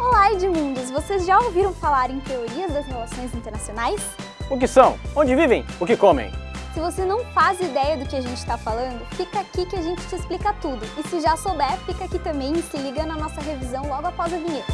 Olá, Edmundos! Vocês já ouviram falar em teorias das relações internacionais? O que são? Onde vivem? O que comem? Se você não faz ideia do que a gente está falando, fica aqui que a gente te explica tudo. E se já souber, fica aqui também e se liga na nossa revisão logo após a vinheta.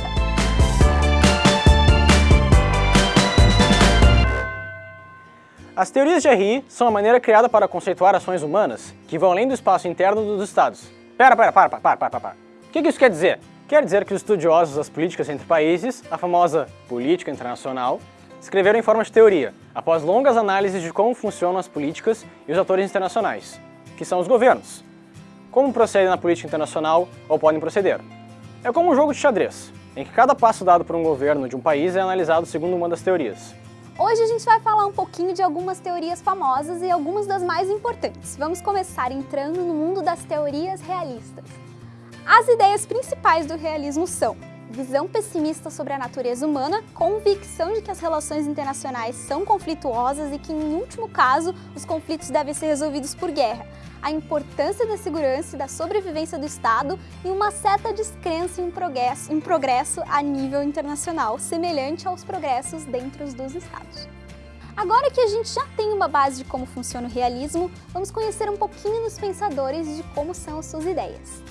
As teorias de RI são a maneira criada para conceituar ações humanas que vão além do espaço interno dos estados. Pera, pera, para, para, para, para, para. O que isso quer dizer? Quer dizer que os estudiosos das políticas entre países, a famosa política internacional, escreveram em forma de teoria, após longas análises de como funcionam as políticas e os atores internacionais, que são os governos. Como procedem na política internacional ou podem proceder. É como um jogo de xadrez, em que cada passo dado por um governo de um país é analisado segundo uma das teorias. Hoje a gente vai falar um pouquinho de algumas teorias famosas e algumas das mais importantes. Vamos começar entrando no mundo das teorias realistas. As ideias principais do realismo são visão pessimista sobre a natureza humana, convicção de que as relações internacionais são conflituosas e que, em último caso, os conflitos devem ser resolvidos por guerra, a importância da segurança e da sobrevivência do Estado e uma certa descrença em progresso, em progresso a nível internacional, semelhante aos progressos dentro dos Estados. Agora que a gente já tem uma base de como funciona o realismo, vamos conhecer um pouquinho dos pensadores e de como são as suas ideias.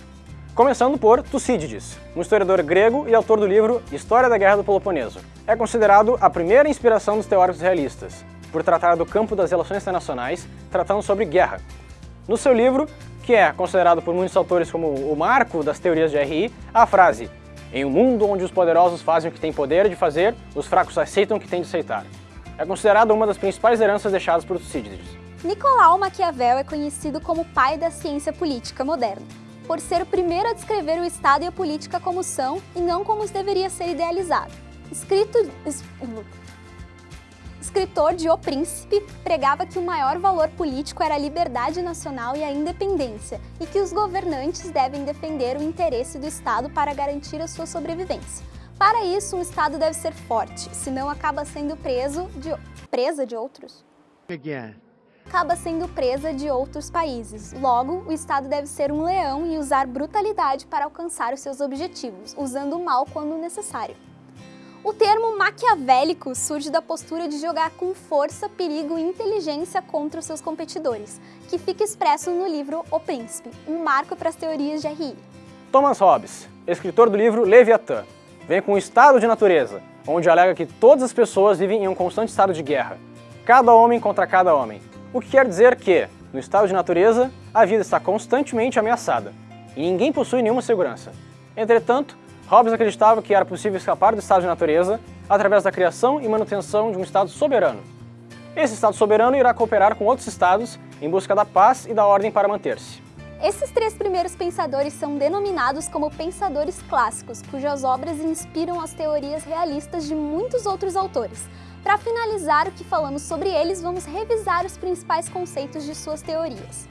Começando por Tucídides, um historiador grego e autor do livro História da Guerra do Peloponeso. É considerado a primeira inspiração dos teóricos realistas, por tratar do campo das relações internacionais, tratando sobre guerra. No seu livro, que é considerado por muitos autores como o marco das teorias de RI, a frase em um mundo onde os poderosos fazem o que têm poder de fazer, os fracos aceitam o que têm de aceitar. É considerado uma das principais heranças deixadas por Tucídides. Nicolau Maquiavel é conhecido como pai da ciência política moderna por ser o primeiro a descrever o Estado e a política como são e não como deveria ser idealizado. Escrito, es, escritor de O Príncipe, pregava que o maior valor político era a liberdade nacional e a independência, e que os governantes devem defender o interesse do Estado para garantir a sua sobrevivência. Para isso, um Estado deve ser forte, senão acaba sendo preso de, presa de outros. Again acaba sendo presa de outros países. Logo, o Estado deve ser um leão e usar brutalidade para alcançar os seus objetivos, usando o mal quando necessário. O termo maquiavélico surge da postura de jogar com força, perigo e inteligência contra os seus competidores, que fica expresso no livro O Príncipe, um marco para as teorias de RI. Thomas Hobbes, escritor do livro Leviatã, vem com o estado de natureza, onde alega que todas as pessoas vivem em um constante estado de guerra, cada homem contra cada homem, o que quer dizer que, no estado de natureza, a vida está constantemente ameaçada e ninguém possui nenhuma segurança. Entretanto, Hobbes acreditava que era possível escapar do estado de natureza através da criação e manutenção de um estado soberano. Esse estado soberano irá cooperar com outros estados em busca da paz e da ordem para manter-se. Esses três primeiros pensadores são denominados como pensadores clássicos, cujas obras inspiram as teorias realistas de muitos outros autores, para finalizar o que falamos sobre eles, vamos revisar os principais conceitos de suas teorias.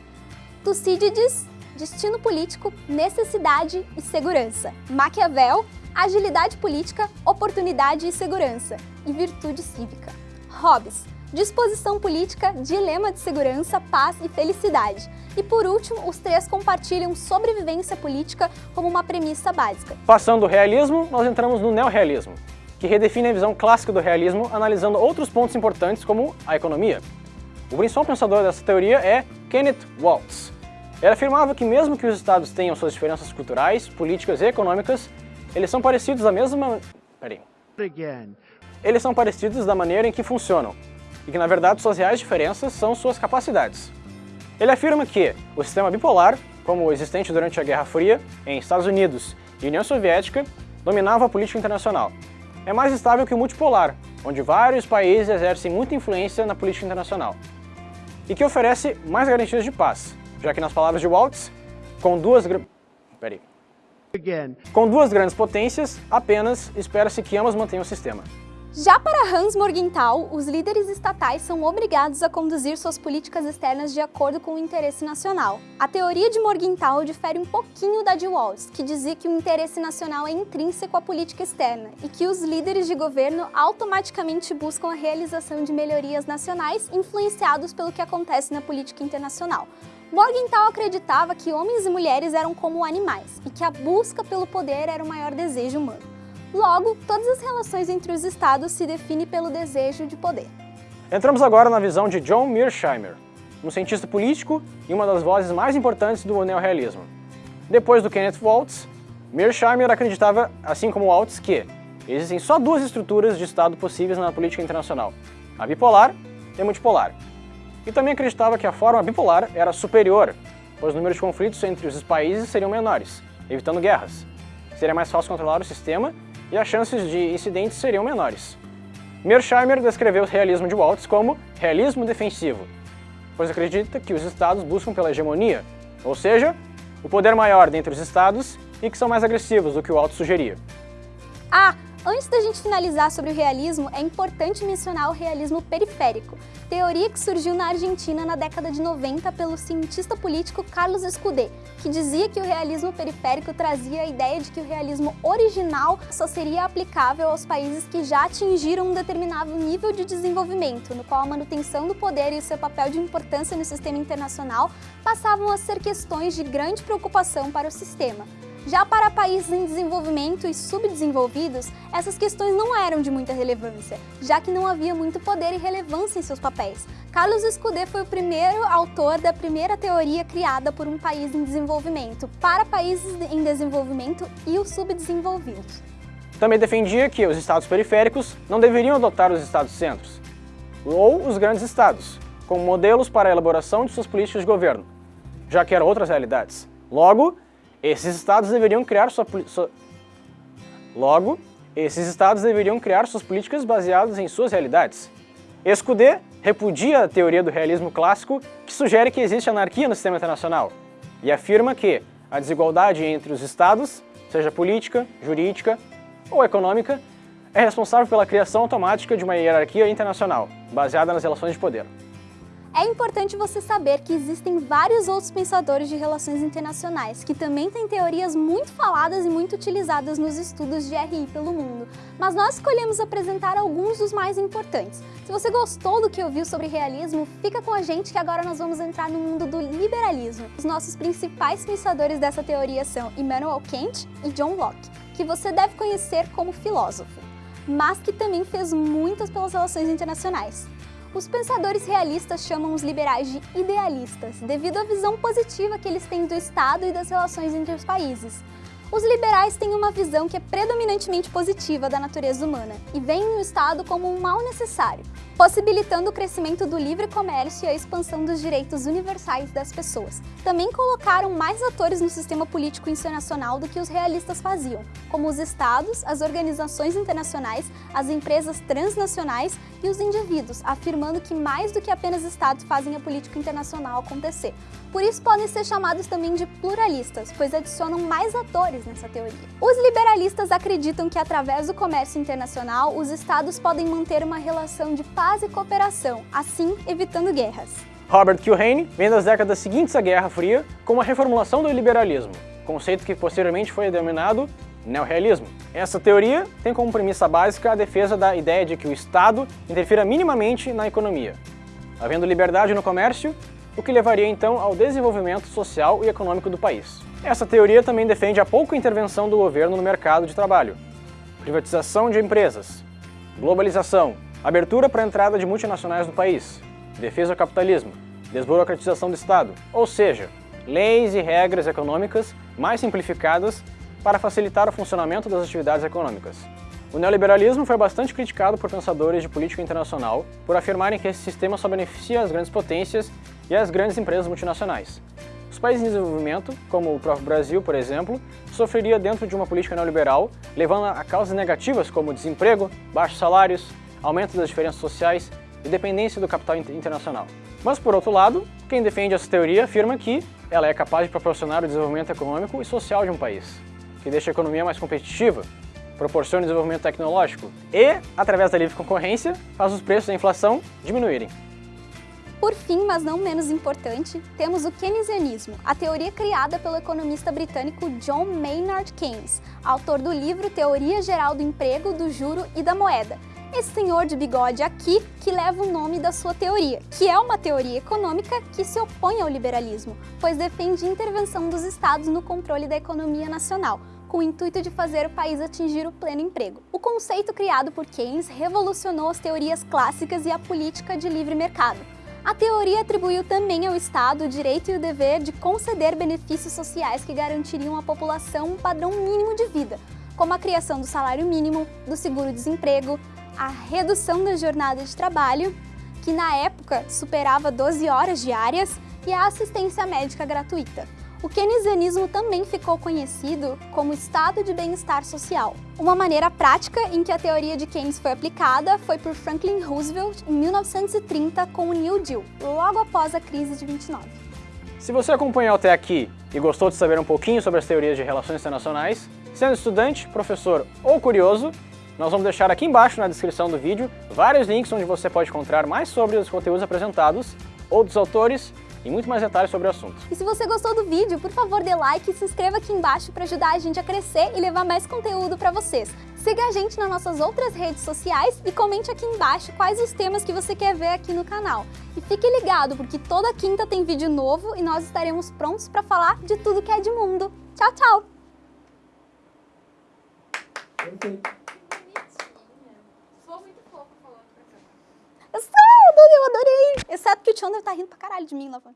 Tucídides, destino político, necessidade e segurança. Maquiavel, agilidade política, oportunidade e segurança. E virtude cívica. Hobbes, disposição política, dilema de segurança, paz e felicidade. E por último, os três compartilham sobrevivência política como uma premissa básica. Passando do realismo, nós entramos no neorrealismo que redefine a visão clássica do realismo analisando outros pontos importantes como a economia. O principal pensador dessa teoria é Kenneth Waltz. Ele afirmava que mesmo que os estados tenham suas diferenças culturais, políticas e econômicas, eles são parecidos da mesma... Peraí. Eles são parecidos da maneira em que funcionam, e que na verdade suas reais diferenças são suas capacidades. Ele afirma que o sistema bipolar, como o existente durante a Guerra Fria, em Estados Unidos e União Soviética, dominava a política internacional, é mais estável que o multipolar, onde vários países exercem muita influência na política internacional, e que oferece mais garantias de paz, já que nas palavras de Waltz, com duas... Peraí. Com duas grandes potências, apenas espera-se que ambas mantenham o sistema. Já para Hans Morgenthau, os líderes estatais são obrigados a conduzir suas políticas externas de acordo com o interesse nacional. A teoria de Morgenthau difere um pouquinho da de Walls, que dizia que o interesse nacional é intrínseco à política externa e que os líderes de governo automaticamente buscam a realização de melhorias nacionais influenciados pelo que acontece na política internacional. Morgenthau acreditava que homens e mulheres eram como animais e que a busca pelo poder era o maior desejo humano. Logo, todas as relações entre os estados se definem pelo desejo de poder. Entramos agora na visão de John Mearsheimer, um cientista político e uma das vozes mais importantes do neorrealismo. Depois do Kenneth Waltz, Mearsheimer acreditava, assim como Waltz, que existem só duas estruturas de Estado possíveis na política internacional, a bipolar e a multipolar. E também acreditava que a forma bipolar era superior, pois o número de conflitos entre os países seriam menores, evitando guerras. Seria mais fácil controlar o sistema e as chances de incidentes seriam menores. Mearsheimer descreveu o realismo de Waltz como realismo defensivo, pois acredita que os estados buscam pela hegemonia, ou seja, o poder maior dentre os estados e que são mais agressivos do que o Waltz sugeria. Ah, Antes da gente finalizar sobre o realismo, é importante mencionar o realismo periférico, teoria que surgiu na Argentina na década de 90 pelo cientista político Carlos Escudé, que dizia que o realismo periférico trazia a ideia de que o realismo original só seria aplicável aos países que já atingiram um determinado nível de desenvolvimento, no qual a manutenção do poder e o seu papel de importância no sistema internacional passavam a ser questões de grande preocupação para o sistema. Já para países em desenvolvimento e subdesenvolvidos, essas questões não eram de muita relevância, já que não havia muito poder e relevância em seus papéis. Carlos Escudé foi o primeiro autor da primeira teoria criada por um país em desenvolvimento, para países em desenvolvimento e os subdesenvolvidos. Também defendia que os estados periféricos não deveriam adotar os estados-centros, ou os grandes estados, como modelos para a elaboração de suas políticas de governo, já que eram outras realidades. Logo, esses estados deveriam criar sua, sua... Logo, esses estados deveriam criar suas políticas baseadas em suas realidades. Escudé repudia a teoria do realismo clássico que sugere que existe anarquia no sistema internacional e afirma que a desigualdade entre os estados, seja política, jurídica ou econômica, é responsável pela criação automática de uma hierarquia internacional, baseada nas relações de poder. É importante você saber que existem vários outros pensadores de relações internacionais, que também têm teorias muito faladas e muito utilizadas nos estudos de RI pelo mundo, mas nós escolhemos apresentar alguns dos mais importantes. Se você gostou do que ouviu sobre realismo, fica com a gente que agora nós vamos entrar no mundo do liberalismo. Os nossos principais pensadores dessa teoria são Immanuel Kant e John Locke, que você deve conhecer como filósofo, mas que também fez muitas pelas relações internacionais. Os pensadores realistas chamam os liberais de idealistas, devido à visão positiva que eles têm do Estado e das relações entre os países. Os liberais têm uma visão que é predominantemente positiva da natureza humana e veem o Estado como um mal necessário, possibilitando o crescimento do livre comércio e a expansão dos direitos universais das pessoas. Também colocaram mais atores no sistema político internacional do que os realistas faziam, como os estados, as organizações internacionais, as empresas transnacionais e os indivíduos, afirmando que mais do que apenas estados fazem a política internacional acontecer. Por isso podem ser chamados também de pluralistas, pois adicionam mais atores nessa teoria. Os liberalistas acreditam que através do comércio internacional, os estados podem manter uma relação de paz e cooperação, assim evitando guerras. Robert Kiyosaki vem das décadas seguintes à Guerra Fria com uma reformulação do liberalismo, conceito que posteriormente foi denominado neorrealismo. Essa teoria tem como premissa básica a defesa da ideia de que o Estado interfira minimamente na economia, havendo liberdade no comércio, o que levaria então ao desenvolvimento social e econômico do país. Essa teoria também defende a pouca intervenção do governo no mercado de trabalho, privatização de empresas, globalização, abertura para a entrada de multinacionais no país, defesa do capitalismo, desburocratização do Estado, ou seja, leis e regras econômicas mais simplificadas para facilitar o funcionamento das atividades econômicas. O neoliberalismo foi bastante criticado por pensadores de política internacional por afirmarem que esse sistema só beneficia as grandes potências e as grandes empresas multinacionais. Os países em desenvolvimento, como o próprio Brasil, por exemplo, sofreria dentro de uma política neoliberal, levando a causas negativas como desemprego, baixos salários, aumento das diferenças sociais e dependência do capital internacional. Mas, por outro lado, quem defende essa teoria afirma que ela é capaz de proporcionar o desenvolvimento econômico e social de um país que deixa a economia mais competitiva, proporciona desenvolvimento tecnológico e, através da livre concorrência, faz os preços da inflação diminuírem. Por fim, mas não menos importante, temos o keynesianismo, a teoria criada pelo economista britânico John Maynard Keynes, autor do livro Teoria Geral do Emprego, do Juro e da Moeda, esse senhor de bigode aqui que leva o nome da sua teoria, que é uma teoria econômica que se opõe ao liberalismo, pois defende intervenção dos estados no controle da economia nacional, com o intuito de fazer o país atingir o pleno emprego. O conceito criado por Keynes revolucionou as teorias clássicas e a política de livre mercado. A teoria atribuiu também ao Estado o direito e o dever de conceder benefícios sociais que garantiriam à população um padrão mínimo de vida, como a criação do salário mínimo, do seguro-desemprego, a redução da jornada de trabalho, que na época superava 12 horas diárias, e a assistência médica gratuita. O keynesianismo também ficou conhecido como estado de bem-estar social. Uma maneira prática em que a teoria de Keynes foi aplicada foi por Franklin Roosevelt em 1930 com o New Deal, logo após a crise de 29. Se você acompanhou até aqui e gostou de saber um pouquinho sobre as teorias de relações internacionais, sendo estudante, professor ou curioso, nós vamos deixar aqui embaixo na descrição do vídeo vários links onde você pode encontrar mais sobre os conteúdos apresentados, outros autores e muito mais detalhes sobre o assunto. E se você gostou do vídeo, por favor dê like e se inscreva aqui embaixo para ajudar a gente a crescer e levar mais conteúdo para vocês. Siga a gente nas nossas outras redes sociais e comente aqui embaixo quais os temas que você quer ver aqui no canal. E fique ligado, porque toda quinta tem vídeo novo e nós estaremos prontos para falar de tudo que é de mundo. Tchau, tchau! Adorei. Exceto que o Chandler tá rindo pra caralho de mim lá fora.